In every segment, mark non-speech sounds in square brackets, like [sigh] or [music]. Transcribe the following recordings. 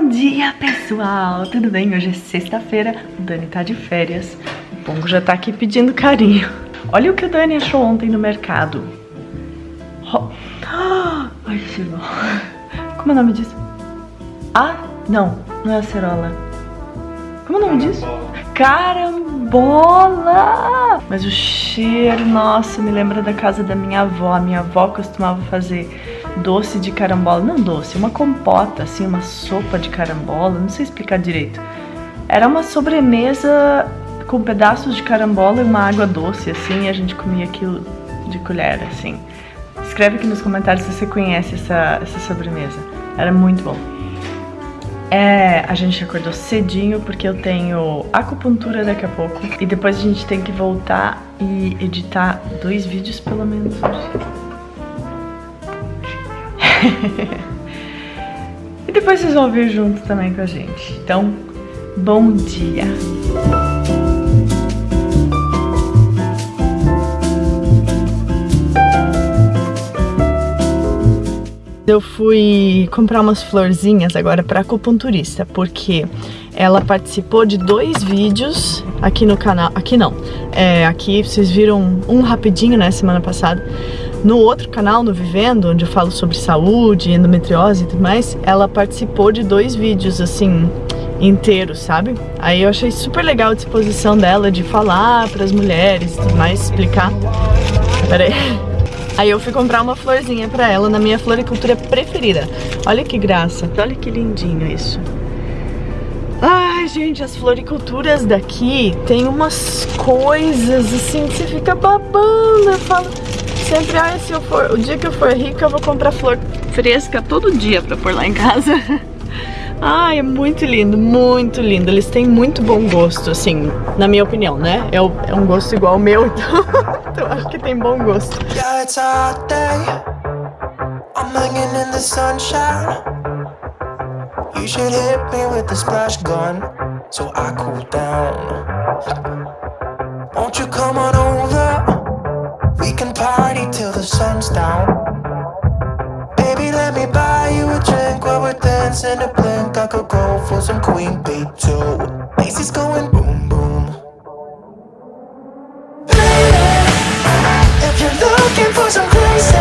Bom dia, pessoal! Tudo bem? Hoje é sexta-feira, o Dani tá de férias. O Pongo já tá aqui pedindo carinho. Olha o que o Dani achou ontem no mercado. Oh. [gasps] Ai, chegou. Como é o nome disso? Ah, não, não é acerola. Como é o nome disso? Carambola! Mas o cheiro, nossa, me lembra da casa da minha avó. A minha avó costumava fazer doce de carambola, não doce, uma compota, assim, uma sopa de carambola, não sei explicar direito. Era uma sobremesa com pedaços de carambola e uma água doce, assim, e a gente comia aquilo de colher, assim. Escreve aqui nos comentários se você conhece essa, essa sobremesa. Era muito bom. É, a gente acordou cedinho porque eu tenho acupuntura daqui a pouco. E depois a gente tem que voltar e editar dois vídeos pelo menos hoje. [laughs] e depois vocês vão vir junto também com a gente. Então, bom dia! Eu fui comprar umas florzinhas agora para acupunturista, porque ela participou de dois vídeos aqui no canal, aqui não, é, aqui vocês viram um rapidinho, né, semana passada, no outro canal, no Vivendo, onde eu falo sobre saúde, endometriose e tudo mais, ela participou de dois vídeos, assim, inteiros, sabe? Aí eu achei super legal a disposição dela de falar para as mulheres e tudo mais, explicar. Pera aí. Aí eu fui comprar uma florzinha pra ela na minha floricultura preferida. Olha que graça, olha que lindinho isso. Ai, gente, as floriculturas daqui tem umas coisas assim que você fica babando. Eu falo, sempre, ah, se eu for, o dia que eu for rica eu vou comprar flor fresca todo dia pra pôr lá em casa. [laughs] Ai, é muito lindo, muito lindo. Eles têm muito bom gosto, assim, na minha opinião, né? É, é um gosto igual ao meu, [laughs] então, então acho que tem bom gosto. Yeah, it's a day. I'm hanging in the sunshine. You should hit me with the splash gun so I cool down. Won't you come on over? We can party till the sun's down. Baby, let me buy you a drink while we're dancing a blink. I could go for some Queen Bee too. Macy's going boom boom. Baby, If you're looking for some crazy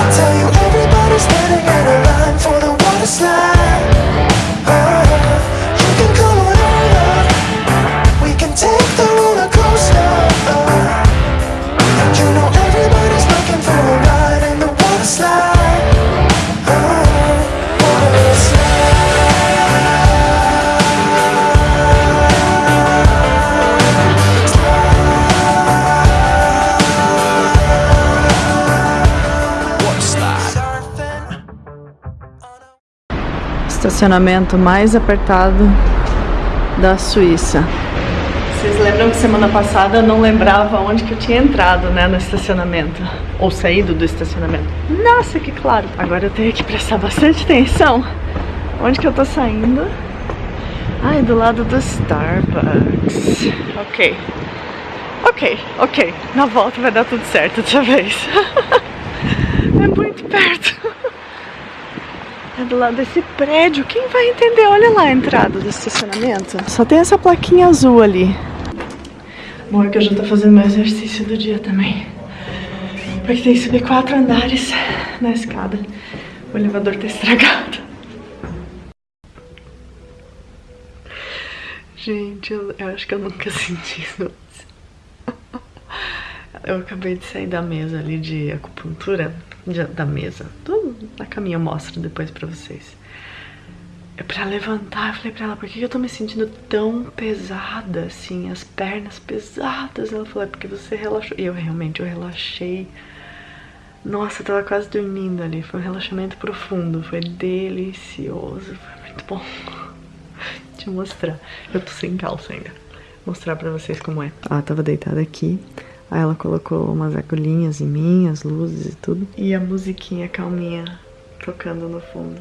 I'll tell you everybody's standing in a line for the water slide estacionamento mais apertado da Suíça. Vocês lembram que semana passada eu não lembrava onde que eu tinha entrado, né, no estacionamento. Ou saído do estacionamento. Nossa, que claro. Agora eu tenho que prestar bastante atenção. Onde que eu tô saindo? Ai, do lado do Starbucks. Ok. Ok, ok. Na volta vai dar tudo certo dessa vez. [laughs] é muito perto. É do lado desse prédio. Quem vai entender? Olha lá a entrada do estacionamento. Só tem essa plaquinha azul ali. Bom, é que eu já tô fazendo meu exercício do dia também. Porque tem que subir quatro andares na escada. O elevador tá estragado. Gente, eu, eu acho que eu nunca senti isso Eu acabei de sair da mesa ali de acupuntura, de, da mesa. Tudo na caminha eu mostro depois pra vocês. É pra levantar, eu falei pra ela, por que eu tô me sentindo tão pesada, assim, as pernas pesadas? Ela falou, é porque você relaxou. E eu realmente, eu relaxei. Nossa, eu tava quase dormindo ali, foi um relaxamento profundo, foi delicioso, foi muito bom. [laughs] Eu mostrar, eu tô sem calça ainda. Mostrar pra vocês como é. Ela tava deitada aqui, aí ela colocou umas agulhinhas em mim, as luzes e tudo. E a musiquinha calminha tocando no fundo.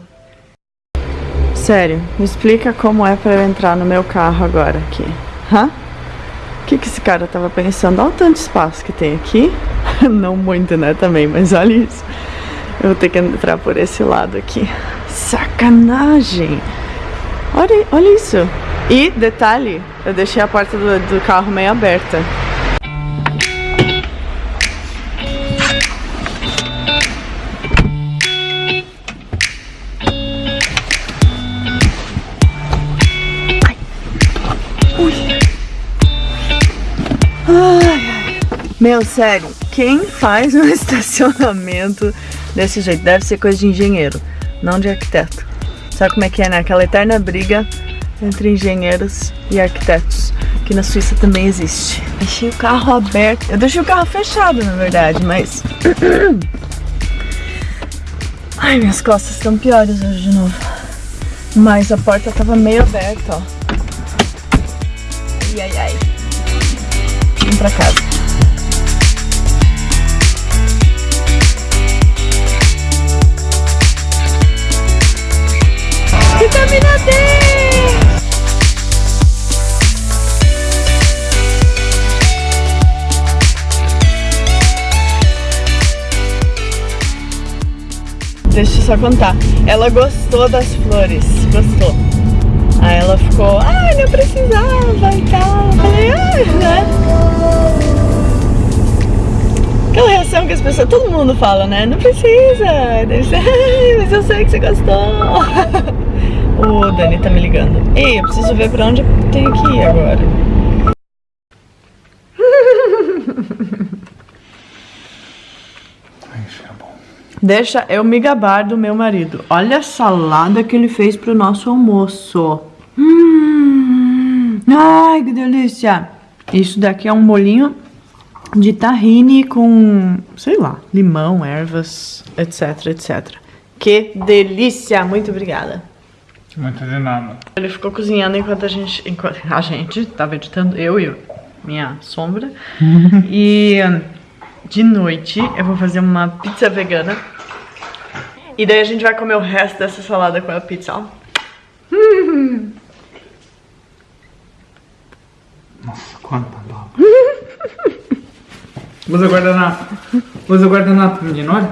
Sério, me explica como é pra eu entrar no meu carro agora aqui. Hã? O que, que esse cara tava pensando? Olha o tanto espaço que tem aqui. [laughs] Não muito, né, também, mas olha isso. Eu vou ter que entrar por esse lado aqui. Sacanagem! Olha, olha isso! E, detalhe, eu deixei a porta do, do carro meio aberta. Meu, sério, quem faz um [laughs] estacionamento desse jeito? Deve ser coisa de engenheiro, não de arquiteto. Sabe como é que é, né? Aquela eterna briga entre engenheiros e arquitetos, que na Suíça também existe. Deixei o carro aberto. Eu deixei o carro fechado, na verdade, mas... [coughs] Ai, minhas costas estão piores hoje de novo. Mas a porta tava meio aberta, ó. Ai, ai, ai. Vamos pra casa. Deixa eu só contar. Ela gostou das flores, gostou. Aí ela ficou, ai, não precisava e tal. Falei, ai, né? Aquela reação que as pessoas, todo mundo fala, né? Não precisa. [laughs] Ai, mas eu sei que você gostou. [laughs] O Dani tá me ligando. Ei, eu preciso ver pra onde eu tenho que ir agora. Deixa eu me gabar do meu marido. Olha a salada que ele fez pro nosso almoço. Hum, ai, que delícia. Isso daqui é um molinho de tahine com, sei lá, limão, ervas, etc, etc. Que delícia! Muito obrigada. Muito de nada. Ele ficou cozinhando enquanto a gente. Enquanto a gente tava editando, eu e minha sombra. [laughs] e de noite eu vou fazer uma pizza vegana. E daí a gente vai comer o resto dessa salada com a pizza, ó. [laughs] Nossa, quanta baba. Usa guardanapo. Usa guardanapo, menino, olha.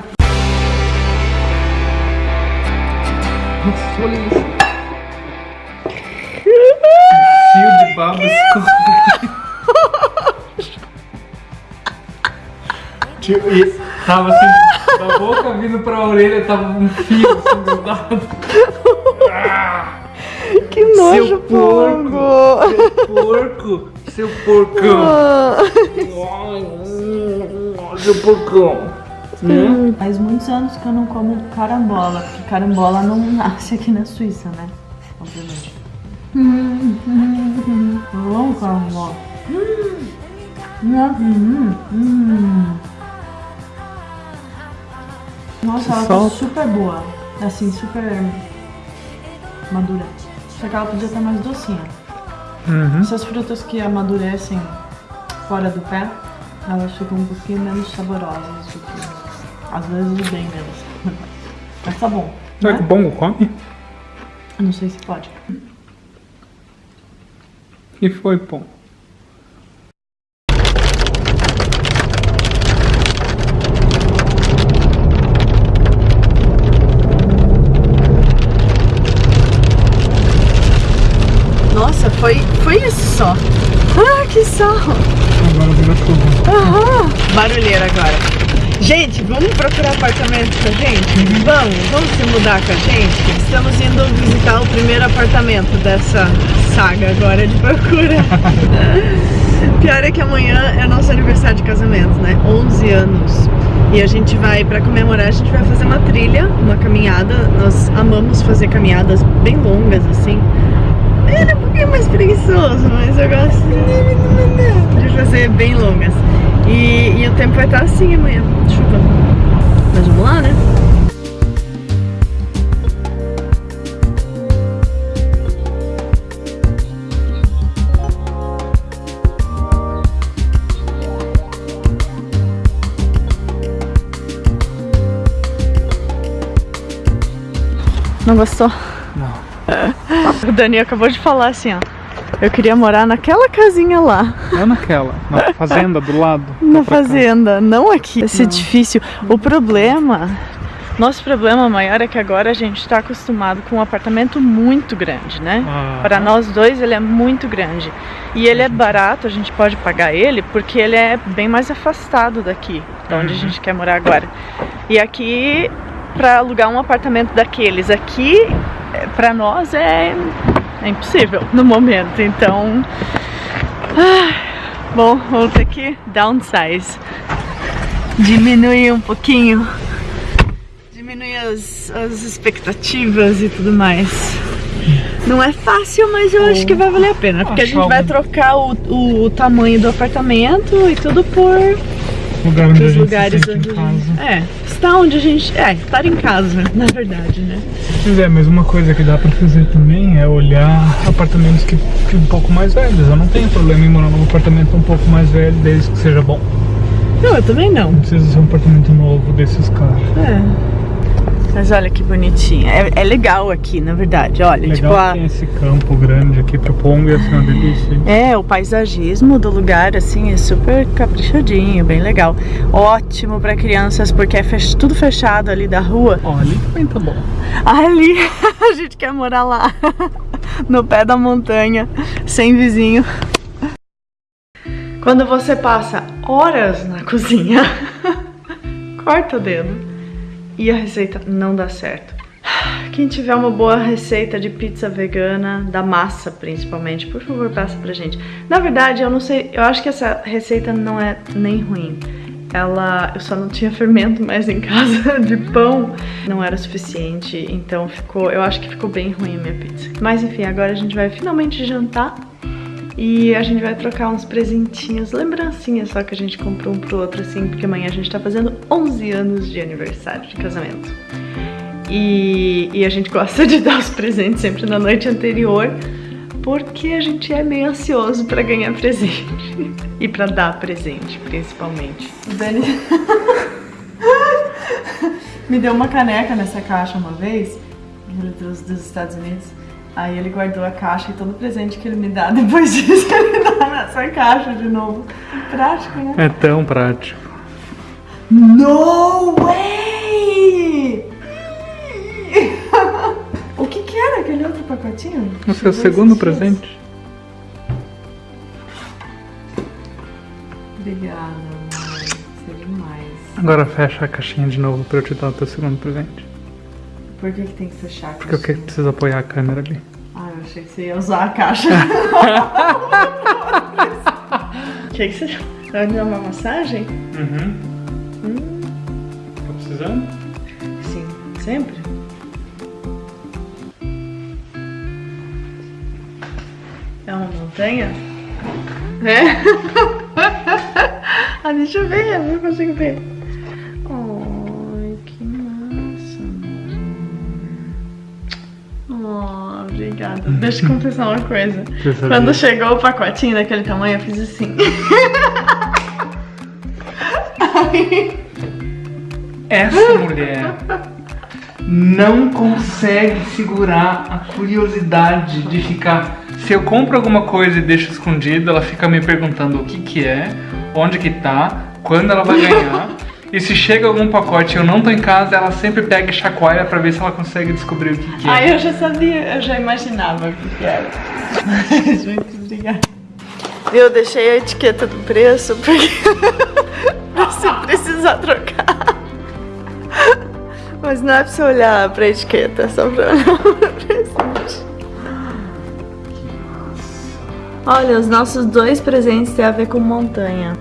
Nossa, olha isso. Baba escorrendo. Tipo, e tava assim, da boca vindo pra orelha, tava um fio assim grudado. Que nojo, Seu porco! Seu porco! Seu porcão! Seu porcão! Né? Faz muitos anos que eu não como carambola, porque carambola não nasce aqui na Suíça, né? Obviamente. Vamos, carambola. Hum, hum. Nossa, ela tá super boa. Assim, super madura. Só que ela podia estar mais docinha. Uhum. Essas frutas que amadurecem fora do pé, elas ficam um pouquinho menos saborosas do que. Às vezes bem menos. [laughs] Mas tá bom. Será que o Né? bongo come? Não sei se pode. Que foi, pô? Nossa, foi, foi isso só. Ah, que sarro. Agora virou chuva. Aham. Barulheira agora. Gente, vamos procurar apartamento pra gente? Vamos, vamos se mudar com a gente? Estamos indo visitar o primeiro apartamento dessa saga agora de procura. [laughs] Pior é que amanhã é nosso aniversário de casamento, né? 11 anos. E a gente vai, pra comemorar, a gente vai fazer uma trilha, uma caminhada. Nós amamos fazer caminhadas bem longas, assim. Ele é um pouquinho mais preguiçoso, mas eu gosto de fazer bem longas. E, e o tempo vai estar assim amanhã, chuva. Mas vamos lá, né? Não gostou? Não. [laughs] O Dani acabou de falar assim, ó. Eu queria morar naquela casinha lá, Não naquela, na [laughs] fazenda do lado. na pra cá. fazenda, não aqui. Esse edifício. O problema Nosso problema maior é que agora a gente está acostumado com um apartamento muito grande, né? Ah. Para nós dois ele é muito grande. E ele é barato, a gente pode pagar ele porque ele é bem mais afastado daqui, de onde a Uhum. gente quer morar agora. E aqui, para alugar um apartamento daqueles aqui, para nós é, é impossível no momento. Então, ah, bom, vamos ter que downsize. Diminuir um pouquinho diminuir as, as expectativas e tudo mais. Não é fácil, mas eu acho que vai valer a pena. Porque a gente vai trocar o, o, o tamanho do apartamento e tudo por Lugar onde a gente lugares se onde em casa. É, estar onde a gente. É, estar em casa, [laughs] na verdade, né? Pois é, mas uma coisa que dá pra fazer também é olhar apartamentos que, que um pouco mais velhos. Eu não tenho problema em morar num apartamento um pouco mais velho, desde que seja bom. Não, eu também não. Não precisa ser um apartamento novo desses caras. É. Mas olha que bonitinha. É, é legal aqui, na verdade. Olha, Legal tipo a. tem esse campo grande aqui pro Pongo, ia ser uma delícia. hein? É, o paisagismo do lugar, assim, é super caprichadinho, bem legal. Ótimo pra crianças, porque é fech- tudo fechado ali da rua. Ó, ali também tá bom. Ali, [laughs] a gente quer morar lá, [laughs] no pé da montanha, sem vizinho. Quando você passa horas na cozinha, [laughs] corta o dedo e a receita não dá certo. Quem tiver uma boa receita de pizza vegana, da massa principalmente, por favor, passa pra gente. Na verdade, eu não sei, eu acho que essa receita não é nem ruim. Ela, eu só não tinha [laughs] fermento mais em casa [laughs] de pão, não era suficiente, então ficou, eu acho que ficou bem ruim a minha pizza. Mas enfim, agora a gente vai finalmente jantar e a gente vai trocar uns presentinhos, lembrancinhas só que a gente comprou um pro outro assim, porque amanhã a gente tá fazendo 11 anos de aniversário de casamento. E, e a gente gosta de [laughs] dar os presentes sempre na noite anterior, porque a gente é meio ansioso pra ganhar presente [laughs] e pra dar presente, principalmente. Dani [laughs] me deu uma caneca nessa caixa uma vez, dos Estados Unidos. Aí ele guardou a caixa e todo presente que ele me dá, [laughs] depois disso ele dá nessa caixa de novo. Prático, né? É tão prático. No way! [laughs] o que que era aquele outro pacotinho? O seu segundo dias? presente. Obrigada, amor. Você é demais. Agora fecha a caixinha de novo pra eu te dar o teu segundo presente. Por que, que tem que fechar a Porque eu que- preciso apoiar a câmera ali. Ah, eu achei que você ia usar a caixa. [laughs] O que, que você. Vai me dar uma massagem? Uhum. Tá precisando? Sim, sempre. É uma montanha? É? [laughs] ah, deixa eu ver, eu não consigo ver. Deixa eu confessar uma coisa. Quando chegou o pacotinho daquele tamanho, eu fiz assim. [laughs] Essa mulher não consegue segurar a curiosidade de ficar. Se eu compro alguma coisa e deixo escondido, ela fica me perguntando o que que é, onde que tá, quando ela vai ganhar. [laughs] e se chega algum pacote e eu não tô em casa, ela sempre pega e chacoalha pra ver se ela consegue descobrir o que que é. Ai, eu já sabia, eu já imaginava o que que era. Mas [laughs] muito obrigada. Eu deixei a etiqueta do preço porque [laughs] se precisar trocar. Mas não é pra você olhar pra etiqueta, é só pra olhar pra presente. Olha, os nossos dois presentes têm a ver com montanha.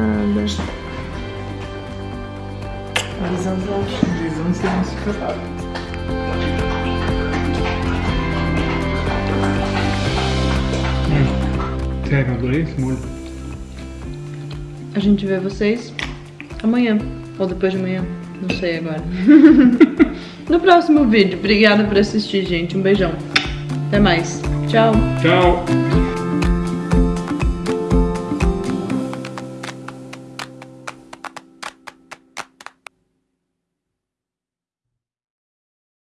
Nada. Avisando avisando se não se casar. Hum. Sério, adorei esse molho. A gente vê vocês amanhã. Ou depois de amanhã. Não sei agora. [laughs] no próximo vídeo. Obrigada por assistir, gente. Um beijão. Até mais. Tchau. Tchau!